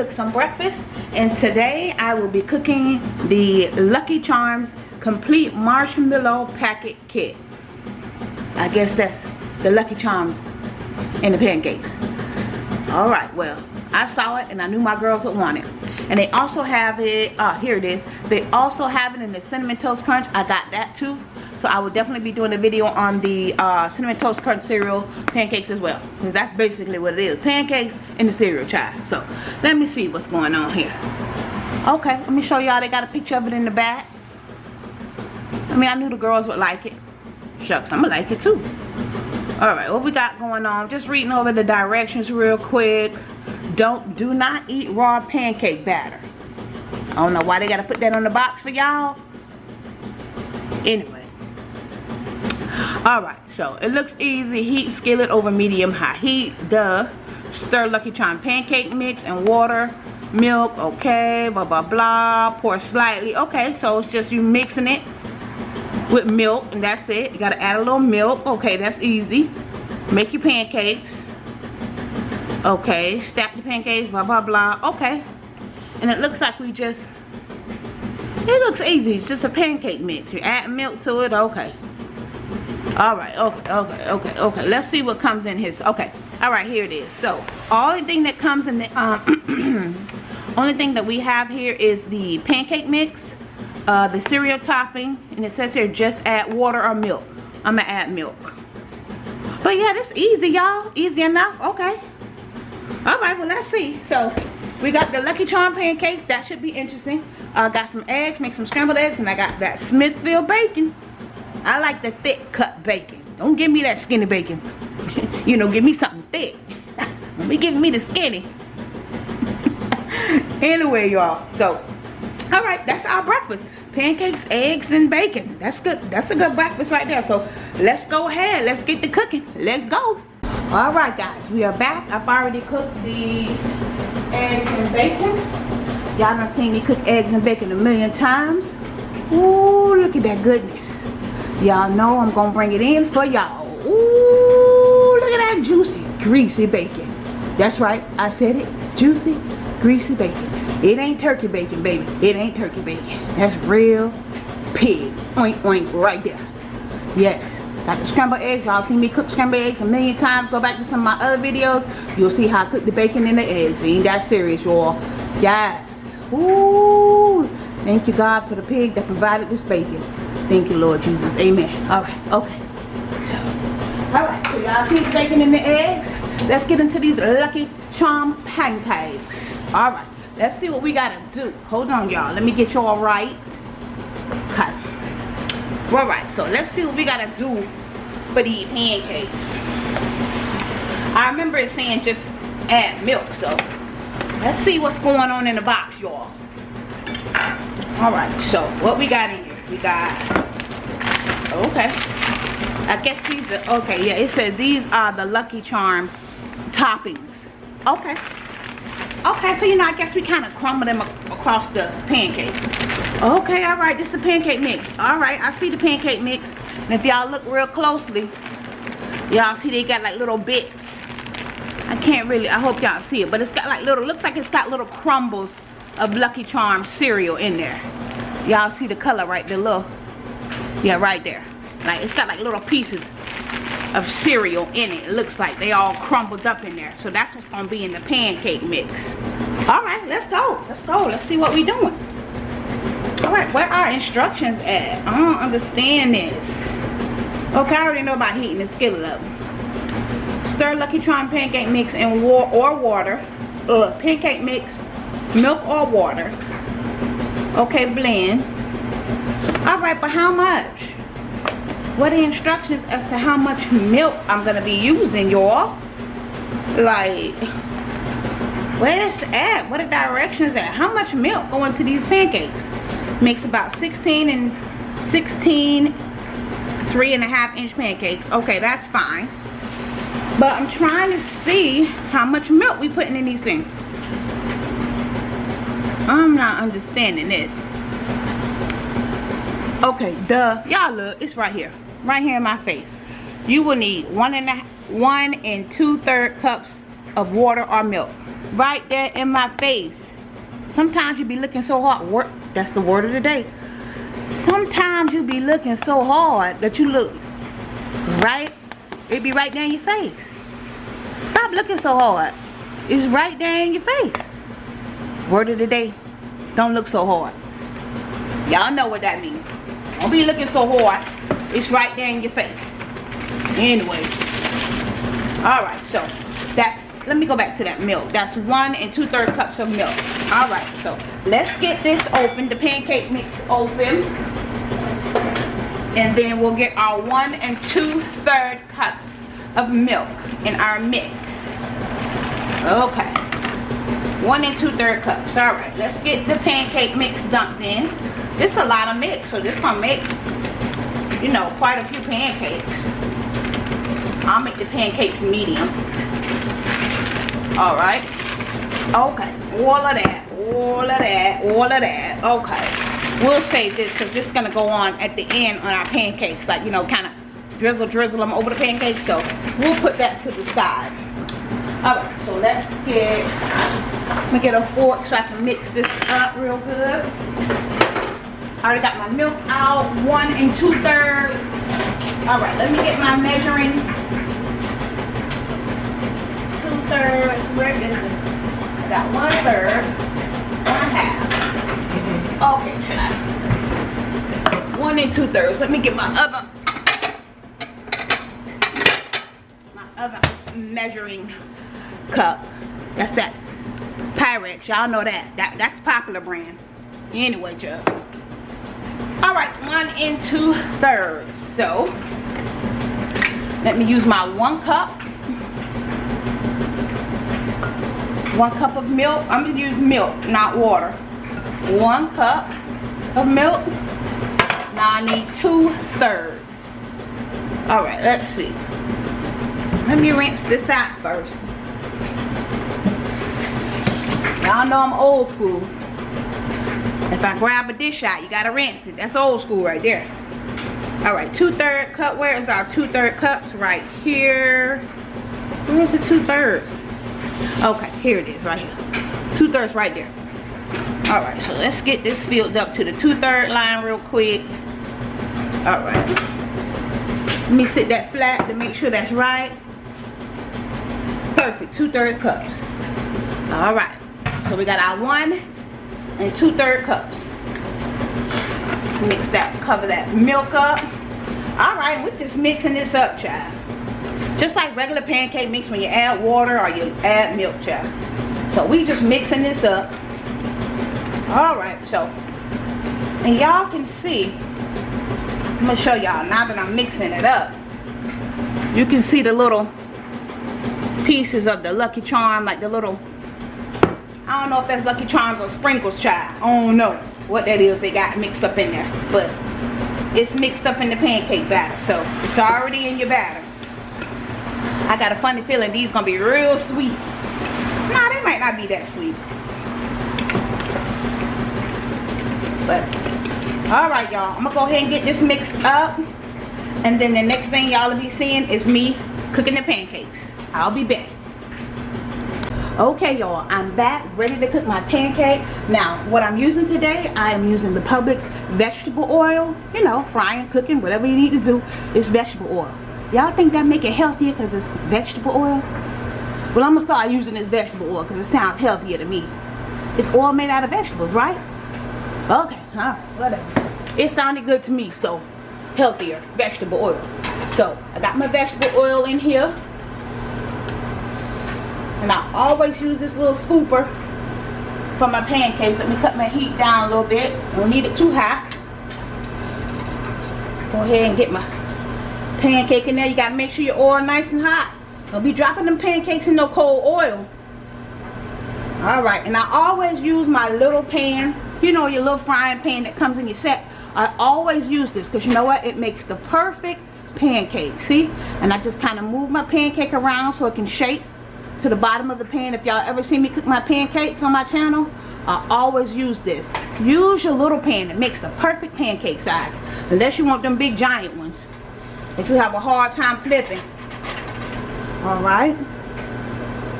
cook some breakfast and today I will be cooking the Lucky Charms complete marshmallow packet kit. I guess that's the Lucky Charms and the pancakes. Alright well I saw it and I knew my girls would want it. And they also have it uh, here it is. They also have it in the cinnamon toast crunch. I got that too so I will definitely be doing a video on the uh, cinnamon toast crunch cereal pancakes as well. That's basically what it is. Pancakes and the cereal child. So let me see what's going on here. Okay, let me show y'all. They got a picture of it in the back. I mean, I knew the girls would like it. Shucks, I'm going to like it too. Alright, what we got going on? Just reading over the directions real quick. Don't, do not eat raw pancake batter. I don't know why they got to put that on the box for y'all. Anyway all right so it looks easy. Heat skillet over medium high. Heat duh. Stir lucky charm pancake mix and water milk okay blah blah blah. Pour slightly okay so it's just you mixing it with milk and that's it. You gotta add a little milk okay that's easy. Make your pancakes okay. Stack the pancakes blah blah blah okay. And it looks like we just it looks easy. It's just a pancake mix. You add milk to it okay all right okay okay okay okay. Let's see what comes in his okay. All right here it is. So only thing that comes in the um only thing that we have here is the pancake mix uh the cereal topping and it says here just add water or milk. I'm gonna add milk. But yeah this easy y'all. Easy enough. Okay. All right well let's see. So we got the lucky charm pancakes that should be interesting. Uh got some eggs make some scrambled eggs and i got that smithfield bacon I like the thick cut bacon. Don't give me that skinny bacon. you know, give me something thick. Don't be giving me the skinny. anyway, y'all. So, all right, that's our breakfast. Pancakes, eggs, and bacon. That's good. That's a good breakfast right there. So, let's go ahead. Let's get the cooking. Let's go. All right, guys. We are back. I've already cooked the eggs and bacon. Y'all done seen me cook eggs and bacon a million times. Ooh, look at that goodness. Y'all know I'm gonna bring it in for y'all. Ooh, look at that juicy, greasy bacon. That's right, I said it. Juicy, greasy bacon. It ain't turkey bacon, baby. It ain't turkey bacon. That's real pig. Oink, oink, right there. Yes. Got the scrambled eggs. Y'all seen me cook scrambled eggs a million times. Go back to some of my other videos. You'll see how I cook the bacon and the eggs. ain't that serious, y'all. Yes. Ooh. Thank you, God, for the pig that provided this bacon. Thank you, Lord Jesus. Amen. All right. Okay. All right. So y'all see the bacon and the eggs. Let's get into these Lucky Charm pancakes. All right. Let's see what we got to do. Hold on, y'all. Let me get y'all right. Okay. All right. So let's see what we got to do for these pancakes. I remember it saying just add milk. So let's see what's going on in the box, y'all. All right. So what we got in here? We got oh, okay. I guess these are okay yeah it says these are the Lucky Charm toppings. Okay. Okay so you know I guess we kind of crumble them across the pancake. Okay all right this is the pancake mix. All right I see the pancake mix. And if y'all look real closely y'all see they got like little bits. I can't really I hope y'all see it but it's got like little looks like it's got little crumbles of Lucky Charm cereal in there y'all see the color right? There look yeah right there. Like it's got like little pieces of cereal in it. It looks like they all crumbled up in there. So that's what's gonna be in the pancake mix. All right let's go. Let's go. Let's see what we're doing. All right where are instructions at? I don't understand this. Okay i already know about heating the skillet up. Stir lucky charm pancake mix in war or water. Uh pancake mix milk or water okay blend all right but how much? What are the instructions as to how much milk i'm gonna be using y'all? Like where's at? What are directions at? How much milk going to these pancakes? Makes about 16 and 16 three and a half inch pancakes. Okay that's fine. But i'm trying to see how much milk we putting in these things I'm not understanding this. Okay, duh. Y'all look, it's right here. Right here in my face. You will need one and a, one and two third cups of water or milk. right there in my face. Sometimes you be looking so hard. Work. That's the word of the day. Sometimes you be looking so hard that you look right. It be right in your face. Stop looking so hard. It's right there in your face. Word of the day. Don't look so hard. Y'all know what that means. Don't be looking so hard. It's right there in your face. Anyway. Alright, so that's let me go back to that milk that's one and two-third cups of milk all right so let's get this open the pancake mix open and then we'll get our one and two-third cups of milk in our mix okay one and two-third cups. All right let's get the pancake mix dumped in. This is a lot of mix so this gonna make you know quite a few pancakes. I'll make the pancakes medium. All right. Okay all of that all of that all of that. Okay we'll save this because this is going to go on at the end on our pancakes like you know kind of drizzle drizzle them over the pancakes. So we'll put that to the side. All right so let's get me get a fork so i can mix this up real good I already got my milk out one and two thirds all right let me get my measuring Two thirds. Where is it? I got one third, one half. Okay, try. One and two thirds. Let me get my other my other measuring cup. That's that Pyrex. Y'all know that. That that's popular brand. Anyway, Chuck. All right, one and two thirds. So let me use my one cup one cup of milk i'm gonna use milk not water one cup of milk now i need two thirds all right let's see let me rinse this out first y'all know i'm old school. If i grab a dish out you gotta rinse it. That's old school right there. All right two-third cup where is our two-third cups? Right here. Where's the two-thirds? Okay here it is right here. Two-thirds right there. All right so let's get this filled up to the two-third line real quick. All right. Let me sit that flat to make sure that's right. Perfect two-third cups. All right so we got our one and two-third cups mix that cover that milk up all right we're just mixing this up child just like regular pancake mix when you add water or you add milk, child. So we just mixing this up. Alright, so. And y'all can see. I'm to show y'all now that I'm mixing it up. You can see the little pieces of the Lucky Charm, like the little, I don't know if that's Lucky Charms or sprinkles, child. I don't know what that is they got mixed up in there. But it's mixed up in the pancake batter. So it's already in your batter. I got a funny feeling these gonna be real sweet. Nah, they might not be that sweet. But, alright y'all. I'm gonna go ahead and get this mixed up. And then the next thing y'all will be seeing is me cooking the pancakes. I'll be back. Okay y'all, I'm back ready to cook my pancake. Now, what I'm using today, I am using the Publix vegetable oil. You know, frying, cooking, whatever you need to do, it's vegetable oil. Y'all think that make it healthier because it's vegetable oil? Well, I'm to start using this vegetable oil because it sounds healthier to me. It's oil made out of vegetables, right? Okay, huh? whatever. It sounded good to me, so healthier vegetable oil. So, I got my vegetable oil in here. And I always use this little scooper for my pancakes. Let me cut my heat down a little bit. Don't need it too hot. Go ahead and get my pancake in there. You gotta make sure your oil nice and hot. Don't be dropping them pancakes in no cold oil. Alright, and I always use my little pan. You know your little frying pan that comes in your set. I always use this because you know what? It makes the perfect pancake. See? And I just kind of move my pancake around so it can shape to the bottom of the pan. If y'all ever see me cook my pancakes on my channel, I always use this. Use your little pan. It makes the perfect pancake size. Unless you want them big giant ones that you have a hard time flipping. Alright.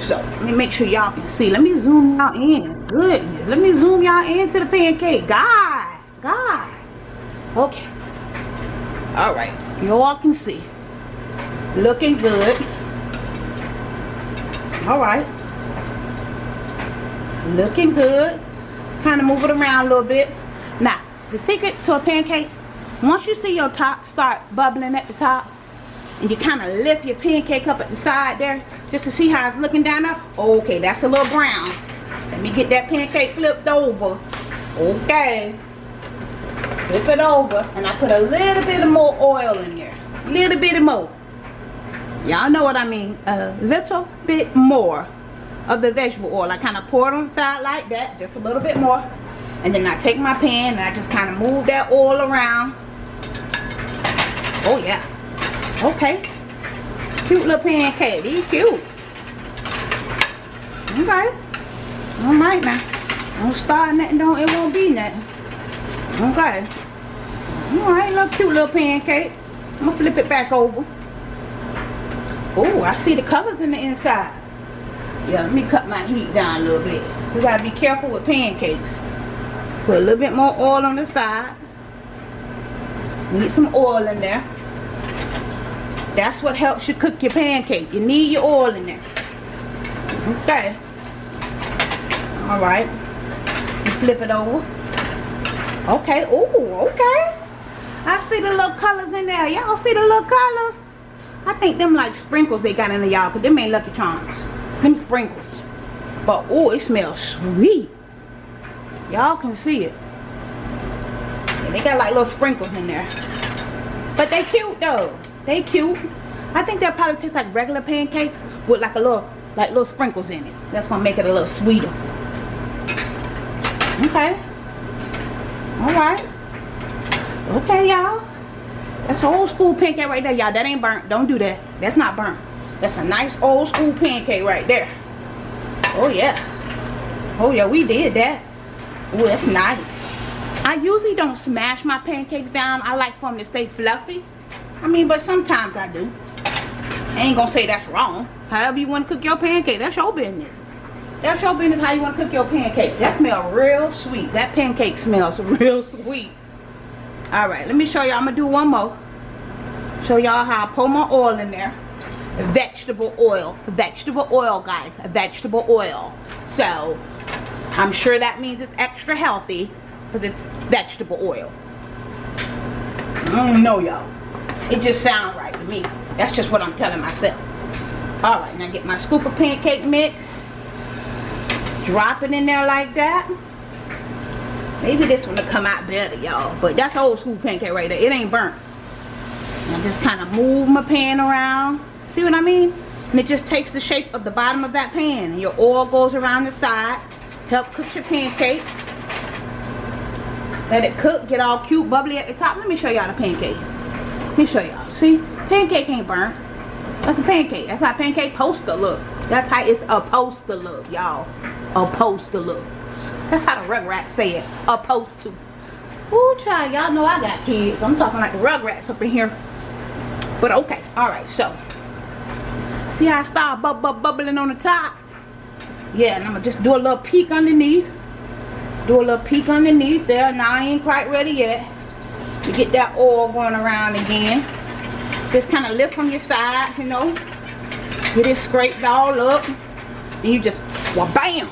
So let me make sure y'all can see. Let me zoom y'all in. Goodness. Let me zoom y'all into the pancake. God. God. Okay. Alright. You all can see. Looking good. Alright. Looking good. Kind of move it around a little bit. Now, the secret to a pancake, once you see your top start bubbling at the top, and you kind of lift your pancake up at the side there, just to see how it's looking down there. Okay, that's a little brown. Let me get that pancake flipped over. Okay. Flip it over, and I put a little bit of more oil in there. Little bit of more. Y'all know what I mean. A little bit more of the vegetable oil. I kind of pour it on the side like that, just a little bit more. And then I take my pan and I just kind of move that oil around. Oh yeah. Okay. Cute little pancake. These cute. Okay. Alright now. Don't start nothing, don't it won't be nothing. Okay. Alright, little cute little pancake. I'm gonna flip it back over. Oh, I see the colors in the inside. Yeah, let me cut my heat down a little bit. You gotta be careful with pancakes. Put a little bit more oil on the side. Need some oil in there. That's what helps you cook your pancake. You need your oil in there. Okay. Alright. Flip it over. Okay. Oh, okay. I see the little colors in there. Y'all see the little colors? I think them like sprinkles they got in the y'all. Because them ain't Lucky Charms. Them sprinkles. But oh, it smells sweet. Y'all can see it. They got like little sprinkles in there. But they cute though. They cute. I think they'll probably taste like regular pancakes with like a little like little sprinkles in it. That's gonna make it a little sweeter. Okay. Alright. Okay, y'all. That's old school pancake right there, y'all. That ain't burnt. Don't do that. That's not burnt. That's a nice old school pancake right there. Oh yeah. Oh yeah, we did that. Oh, that's nice. I usually don't smash my pancakes down. I like for them to stay fluffy. I mean, but sometimes I do. I ain't gonna say that's wrong. However you want to cook your pancake, that's your business. That's your business how you want to cook your pancake. That smells real sweet. That pancake smells real sweet. Alright, let me show y'all. I'm to do one more. Show y'all how I pour my oil in there. Vegetable oil. Vegetable oil, guys. Vegetable oil. So, I'm sure that means it's extra healthy because it's vegetable oil. I don't know, y'all. It just sounds right to me. That's just what I'm telling myself. Alright, now get my scoop of pancake mix. Drop it in there like that. Maybe this one will come out better, y'all. But that's old school pancake right there. It ain't burnt. I just kind of move my pan around. See what I mean? And it just takes the shape of the bottom of that pan. And your oil goes around the side. Help cook your pancake. Let it cook. Get all cute, bubbly at the top. Let me show y'all the pancake. Let me show y'all. See? Pancake ain't burnt. That's a pancake. That's how pancake poster look. That's how it's supposed to look, y'all. Supposed to look. That's how the Rugrats say it. Opposed to. Ooh, child, y'all know I got kids. I'm talking like the Rugrats up in here. But okay, alright, so. See how I start bub bub bubbling on the top? Yeah, and I'm gonna just do a little peek underneath. Do a little peek underneath there. Now I ain't quite ready yet. To get that oil going around again. Just kind of lift from your side, you know. Get it scraped all up. And you just, well, bam,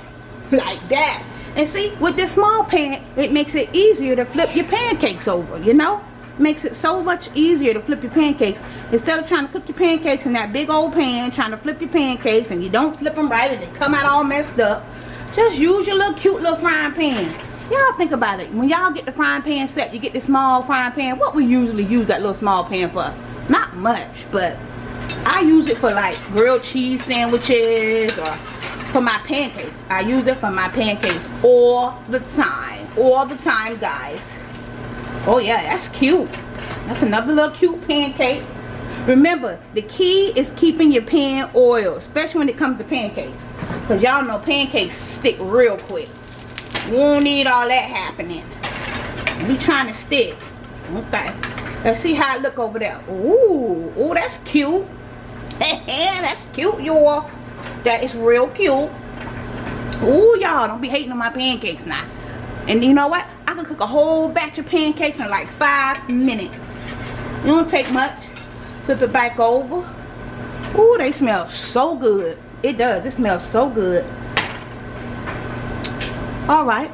like that. And see, with this small pan, it makes it easier to flip your pancakes over, you know? Makes it so much easier to flip your pancakes. Instead of trying to cook your pancakes in that big old pan, trying to flip your pancakes, and you don't flip them right, and they come out all messed up. Just use your little cute little frying pan. Y'all think about it. When y'all get the frying pan set, you get the small frying pan. What we usually use that little small pan for? Not much, but I use it for like grilled cheese sandwiches or for my pancakes. I use it for my pancakes all the time. All the time, guys. Oh yeah, that's cute. That's another little cute pancake. Remember, the key is keeping your pan oil, especially when it comes to pancakes. Because y'all know pancakes stick real quick. You won't need all that happening. We trying to stick. Okay. Let's see how it look over there. Ooh, ooh, that's cute. that's cute, y'all. That is real cute. Ooh, y'all, don't be hating on my pancakes now. And you know what? I can cook a whole batch of pancakes in like five minutes. It don't take much. Flip it back over. Ooh, they smell so good. It does. It smells so good. Alright.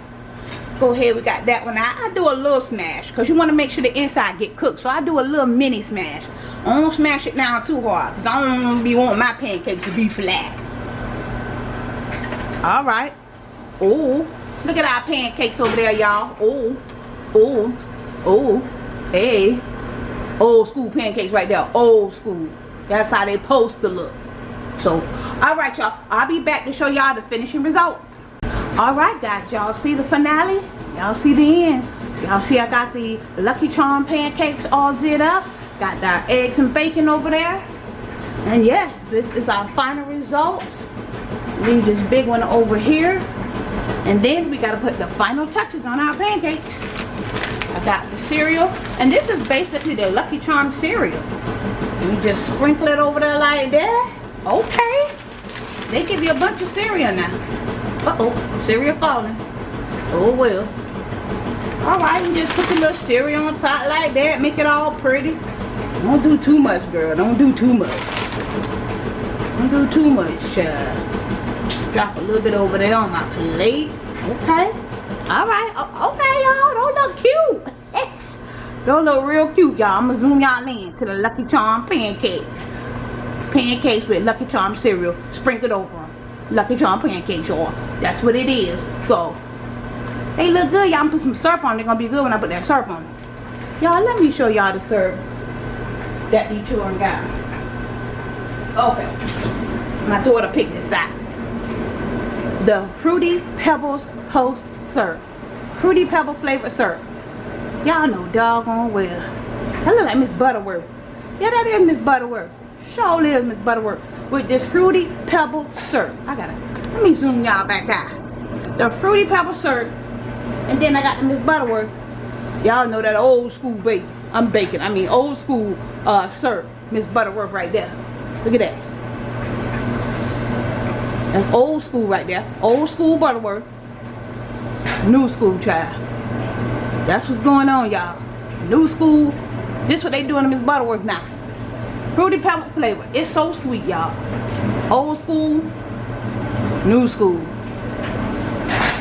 Go ahead. We got that one out. I do a little smash. Because you want to make sure the inside get cooked. So I do a little mini smash. I don't smash it down too hard. Because I don't be want my pancakes to be flat. Alright. oh Look at our pancakes over there, y'all. oh oh oh Hey. Old school pancakes right there. Old school. That's how they supposed to look. So, alright y'all. I'll be back to show y'all the finishing results. Alright guys, y'all see the finale? Y'all see the end? Y'all see I got the Lucky Charm pancakes all did up. Got the eggs and bacon over there. And yes, this is our final results. Leave this big one over here. And then we got to put the final touches on our pancakes. I got the cereal. And this is basically the Lucky Charm cereal. You just sprinkle it over there like that. Okay. They give you a bunch of cereal now. Uh-oh. Cereal falling. Oh, well. Alright, you just put a little cereal on top like that. Make it all pretty. Don't do too much, girl. Don't do too much. Don't do too much, child. Drop a little bit over there on my plate. Okay. Alright. Okay, y'all. Don't look cute. Don't look real cute, y'all. I'm going to zoom y'all in to the Lucky Charm pancakes. Pancakes with Lucky Charm cereal sprinkled over them. Lucky Charm pancakes, y'all. That's what it is. So, they look good. Y'all I'm put some syrup on. They're going to be good when I put that syrup on. Y'all, let me show y'all the syrup that the children got. Okay. My daughter picked this out. The Fruity Pebbles Post Syrup. Fruity Pebble flavor syrup. Y'all know doggone well. That look like Miss Butterworth. Yeah, that is Miss Butterworth. Sure is Miss Butterworth. With this Fruity Pebble syrup. I gotta, let me zoom y'all back out. The Fruity Pebble syrup. And then I got the Miss Butterworth. Y'all know that old school bake. I'm baking. I mean old school uh, syrup. Miss Butterworth right there. Look at that. That's old school right there. Old school Butterworth. New school child. That's what's going on, y'all. New school. This what they doing to Miss Butterworth now. Fruity Pebble flavor. It's so sweet, y'all. Old school. New school.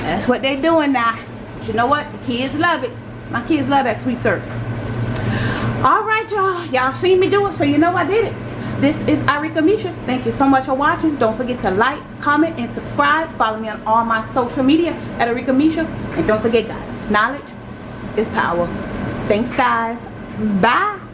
That's what they doing now. But you know what? The kids love it. My kids love that sweet syrup. Alright, y'all. Y'all seen me do it, so you know I did it. This is Arika Misha. Thank you so much for watching. Don't forget to like, comment, and subscribe. Follow me on all my social media at Arika Misha. And don't forget, guys, knowledge is power. Thanks, guys. Bye.